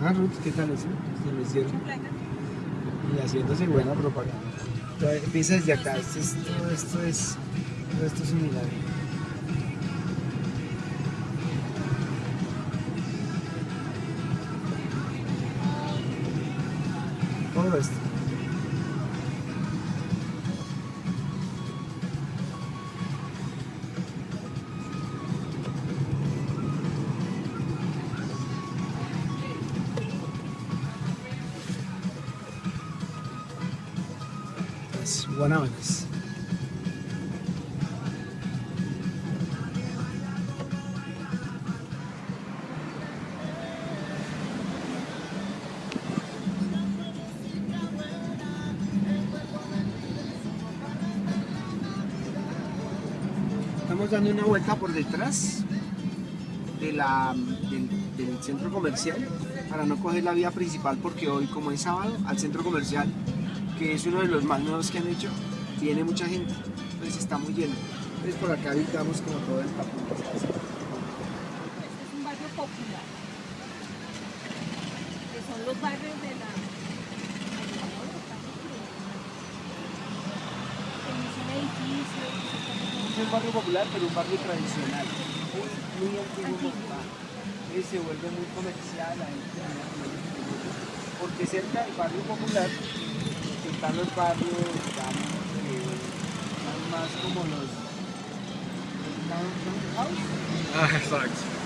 Ah, Ruth, ¿qué tal eso? Se lo. Y haciéndose buena propaganda. Entonces, Empieza desde acá. Esto es, todo esto es, todo esto es un milagro. Todo esto. Las guanábanas. Estamos dando una vuelta por detrás de la, del centro comercial para no coger la vía principal porque hoy como es sábado al centro comercial que es uno de los más nuevos que han hecho viene mucha gente entonces está muy lleno entonces por acá habitamos como todo el tapón Este es un barrio popular. Que son los barrios de la. Es un barrio popular pero un barrio tradicional muy, muy antiguo. Entonces se vuelve muy comercial la gente porque cerca del barrio popular están los barrios digamos son más como los los townhouse Ah, exacto.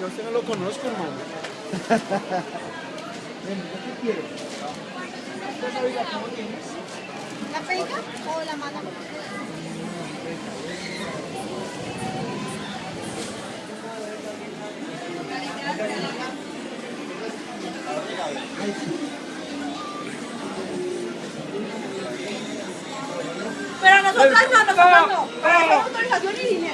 Yo usted no lo conozco, hermano. Ven, ¿yo ¿qué la cómo tienes? ¿La pega o la nosotras stanno facendo le autorizzazioni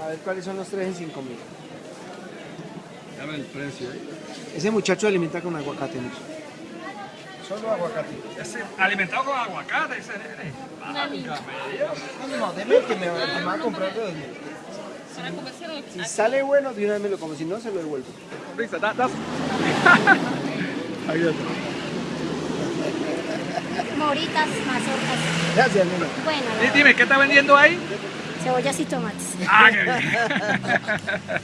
A ver cuáles son los tres en 5 mil. Ya el precio. ¿eh? Ese muchacho alimenta con aguacate. Solo aguacate. Ese alimentado con aguacate, ese nene. No, no, deme que me, va a comprar de 2000. Si sale bueno, de una vez me como, si no, se lo devuelvo. Risa, da. Moritas, mazorcas. Gracias, nena. Bueno. Dime, ¿qué está vendiendo ahí? Cebollas y tomates. Ah.